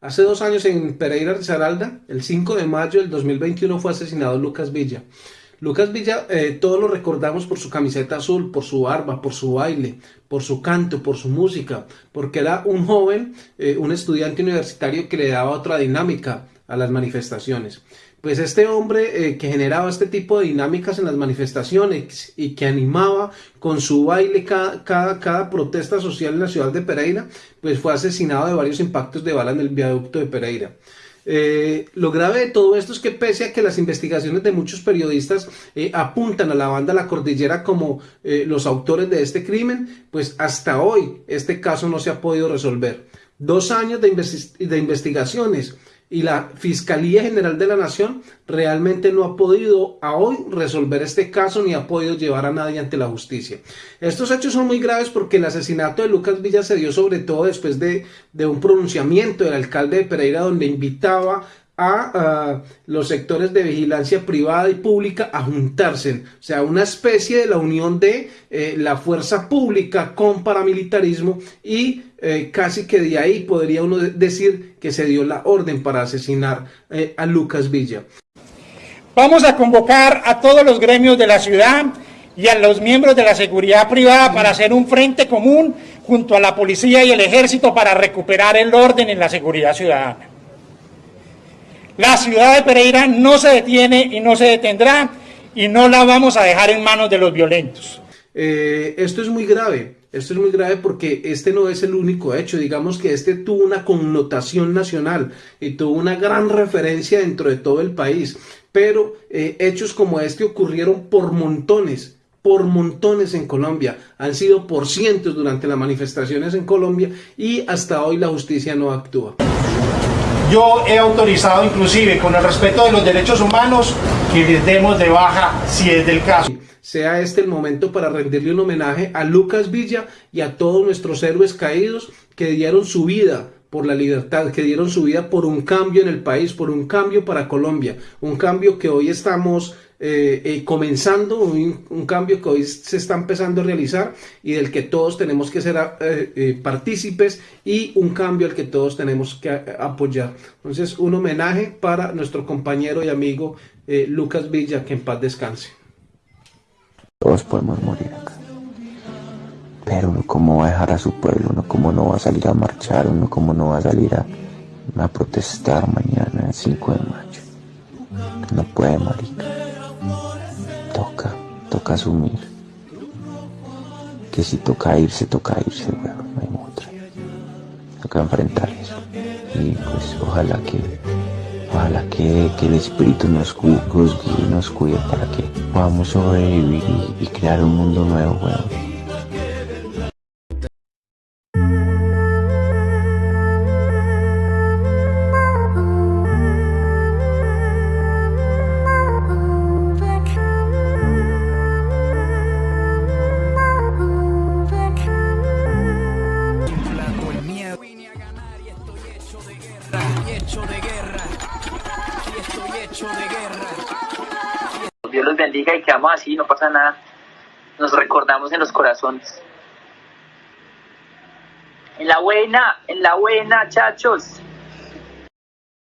Hace dos años en Pereira Risaralda, el 5 de mayo del 2021, fue asesinado Lucas Villa. Lucas Villa, eh, todos lo recordamos por su camiseta azul, por su barba, por su baile, por su canto, por su música, porque era un joven, eh, un estudiante universitario que le daba otra dinámica a las manifestaciones. Pues este hombre eh, que generaba este tipo de dinámicas en las manifestaciones y que animaba con su baile cada, cada, protesta social en la ciudad de Pereira, pues fue asesinado de varios impactos de bala en el viaducto de Pereira. Eh, lo grave de todo esto es que pese a que las investigaciones de muchos periodistas eh, apuntan a la banda La Cordillera como los autores de este crimen, pues hasta hoy este caso no se ha podido resolver. Dos años de investigaciones y la Fiscalía General de la Nación realmente no ha podido a hoy resolver este caso ni ha podido llevar a nadie ante la justicia. Estos hechos son muy graves porque el asesinato de Lucas Villa se dio sobre todo después de, de un pronunciamiento del alcalde de Pereira donde invitaba a, los sectores de vigilancia privada y pública a juntarse, o sea, una especie de la unión de eh, la fuerza pública con paramilitarismo y eh, casi que de ahí podría uno decir que se dio la orden para asesinar eh, a Lucas Villa. Vamos a convocar a todos los gremios de la ciudad y a los miembros de la seguridad privada para hacer un frente común junto a la policía y el ejército para recuperar el orden en la seguridad ciudadana. La ciudad de Pereira no se detiene y no se detendrá y no la vamos a dejar en manos de los violentos. Eh, esto es muy grave, esto es muy grave porque este no es el único hecho, digamos que este tuvo una connotación nacional y tuvo una gran referencia dentro de todo el país, pero eh, hechos como este ocurrieron por montones, por montones en Colombia, han sido por cientos durante las manifestaciones en Colombia y hasta hoy la justicia no actúa. Yo he autorizado inclusive con el respeto de los derechos humanos que les demos de baja si es del caso. Sea este el momento para rendirle un homenaje a Lucas Villa y a todos nuestros héroes caídos que dieron su vida por la libertad, que dieron su vida por un cambio en el país, por un cambio para Colombia, un cambio que hoy estamos eh, eh, comenzando, un, cambio que hoy se está empezando a realizar y del que todos tenemos que ser eh, partícipes y un cambio al que todos tenemos que apoyar. Entonces, un homenaje para nuestro compañero y amigo Lucas Villa, que en paz descanse. Todos podemos morir acá. Pero uno cómo va a dejar a su pueblo, uno cómo no va a salir a marchar, uno cómo no va a salir a, protestar mañana el 5 de mayo. No puede, marica toca asumir que si toca irse, toca irse, bueno, no hay otra. Toca enfrentar eso. Y pues ojalá que, ojalá que, el espíritu nos, cuide, nos cuide para que podamos sobrevivir y, y crear un mundo nuevo, bueno. Dios los bendiga y quedamos así, no pasa nada. Nos recordamos en los corazones. En la buena, en la buena, chachos.